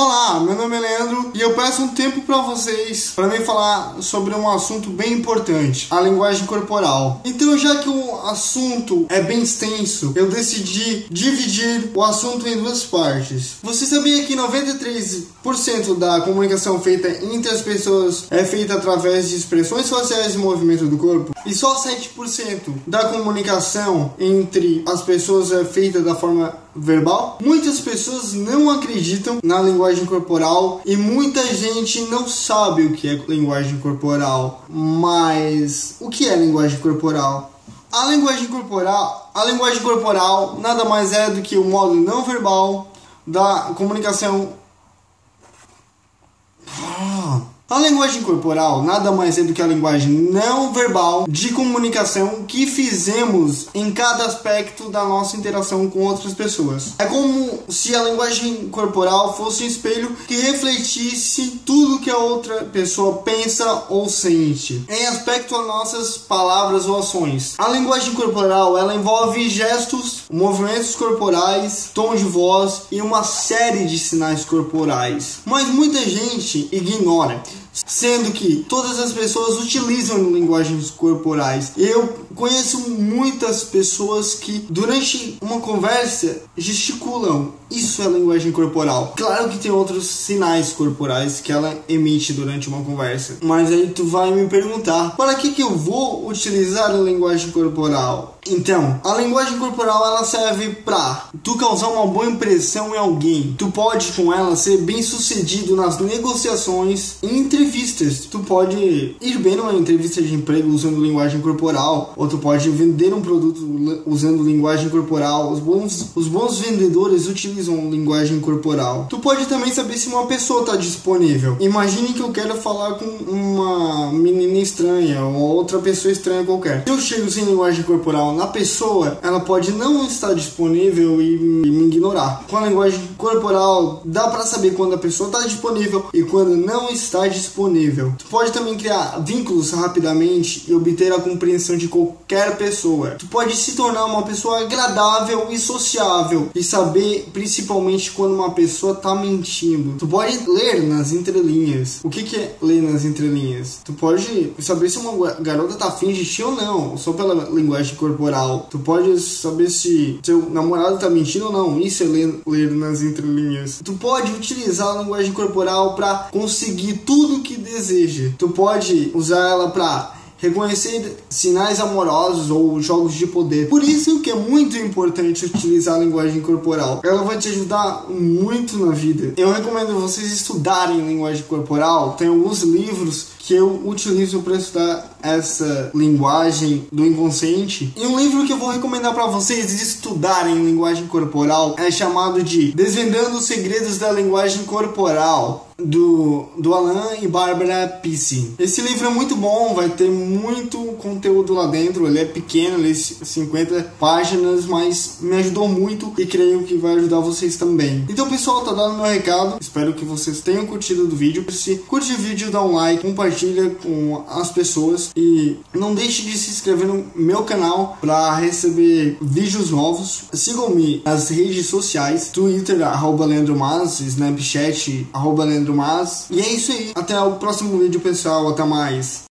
Olá, meu nome é Leandro e eu peço um tempo para vocês para me falar sobre um assunto bem importante, a linguagem corporal. Então, já que o assunto é bem extenso, eu decidi dividir o assunto em duas partes. Você sabia que 93% da comunicação feita entre as pessoas é feita através de expressões faciais e movimento do corpo? E só 7% da comunicação entre as pessoas é feita da forma verbal? Muitas pessoas não acreditam na linguagem corporal e muita gente não sabe o que é linguagem corporal. Mas o que é linguagem corporal? A linguagem corporal, a linguagem corporal nada mais é do que o modo não verbal da comunicação a linguagem corporal nada mais é do que a linguagem não verbal de comunicação que fizemos em cada aspecto da nossa interação com outras pessoas. É como se a linguagem corporal fosse um espelho que refletisse tudo que a outra pessoa pensa ou sente em aspecto a nossas palavras ou ações. A linguagem corporal ela envolve gestos, movimentos corporais, tom de voz e uma série de sinais corporais. Mas muita gente ignora sendo que todas as pessoas utilizam linguagens corporais. Eu conheço muitas pessoas que durante uma conversa gesticulam. Isso é linguagem corporal. Claro que tem outros sinais corporais que ela emite durante uma conversa. Mas aí tu vai me perguntar, para que que eu vou utilizar a linguagem corporal? Então, a linguagem corporal ela serve para tu causar uma boa impressão em alguém. Tu pode com ela ser bem sucedido nas negociações e entrevistas. Tu pode ir bem numa entrevista de emprego usando linguagem corporal, ou tu pode vender um produto usando linguagem corporal. Os bons, os bons vendedores utilizam linguagem corporal. Tu pode também saber se uma pessoa está disponível. Imagine que eu quero falar com uma menina estranha ou outra pessoa estranha qualquer. Se eu chego sem linguagem corporal na pessoa, ela pode não estar disponível e me ignorar. Com a linguagem corporal, dá para saber quando a pessoa está disponível e quando não está disponível. Tu pode também criar vínculos rapidamente e obter a compreensão de qualquer pessoa. Tu pode se tornar uma pessoa agradável e sociável e saber principalmente quando uma pessoa está mentindo. Tu pode ler nas entrelinhas. O que, que é ler nas entrelinhas? Tu pode saber se uma garota tá afim de ti ou não, só pela linguagem corporal Tu pode saber se seu namorado tá mentindo ou não. Isso é ler, ler nas entrelinhas. Tu pode utilizar a linguagem corporal para conseguir que deseja. Tu pode usar ela para reconhecer sinais amorosos ou jogos de poder. Por isso que é muito importante utilizar a linguagem corporal. Ela vai te ajudar muito na vida. Eu recomendo vocês estudarem linguagem corporal. Tem alguns livros que eu utilizo para estudar essa linguagem do inconsciente. E um livro que eu vou recomendar para vocês estudarem linguagem corporal é chamado de Desvendando os Segredos da Linguagem Corporal do, do Alan e Bárbara Pissi. Esse livro é muito bom, vai ter muito conteúdo lá dentro. Ele é pequeno, ele é 50 páginas, mas me ajudou muito e creio que vai ajudar vocês também. Então, pessoal, tá dando meu recado. Espero que vocês tenham curtido do vídeo. Se curte o vídeo, dá um like, compartilha compartilha com as pessoas e não deixe de se inscrever no meu canal para receber vídeos novos. Sigam-me nas redes sociais, Twitter, arroba Leandro Mas, Snapchat, arroba Leandro Mas. E é isso aí. Até o próximo vídeo, pessoal. Até mais.